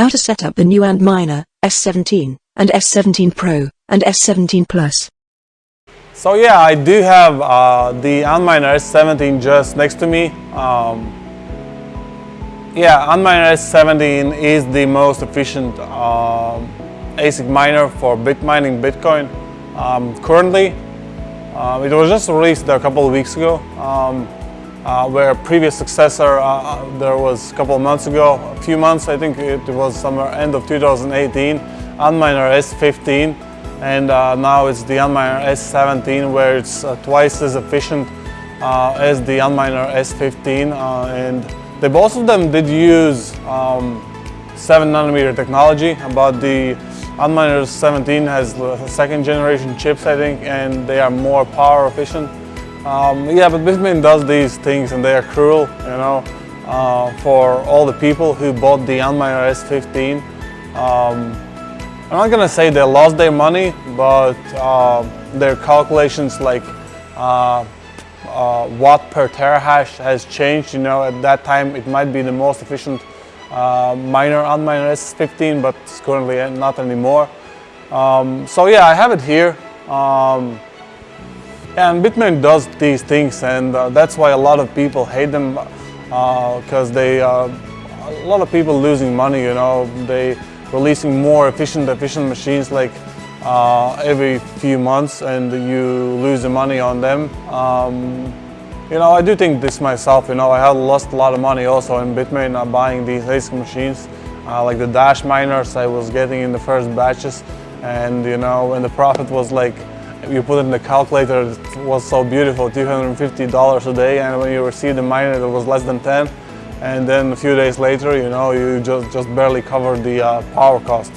How to set up the new Antminer S17 and S17 Pro and S17 Plus. So yeah, I do have uh, the Antminer S17 just next to me. Um, yeah, Antminer S17 is the most efficient um, ASIC miner for bit mining Bitcoin um, currently. Um, it was just released a couple of weeks ago, um, uh, where previous successor uh, uh, there was a couple of months ago, a few months, I think it was somewhere end of 2018, Antminer S15, and uh, now it's the Antminer S17 where it's uh, twice as efficient uh, as the Antminer S15 and they both of them did use um, 7 nanometer technology, but the Antminer 17 has second generation chips, I think, and they are more power efficient. Um, yeah, but Bitmain does these things and they are cruel, you know, uh, for all the people who bought the Antminer S15. Um, I'm not gonna say they lost their money, but uh, their calculations like uh, uh, watt per terahash has changed. You know, at that time it might be the most efficient uh, miner Antminer S15, but it's currently not anymore. Um, so yeah, I have it here. Um, and Bitmain does these things and uh, that's why a lot of people hate them because uh, they, uh, a lot of people losing money, you know, they releasing more efficient, efficient machines like uh, every few months and you lose the money on them. Um, you know, I do think this myself, you know, I have lost a lot of money also in Bitmain uh, buying these ASIC machines. Uh, like the Dash miners I was getting in the first batches and you know, when the profit was like, you put it in the calculator, it was so beautiful, $250 a day and when you received the miner it was less than 10 and then a few days later, you know, you just, just barely covered the uh, power cost.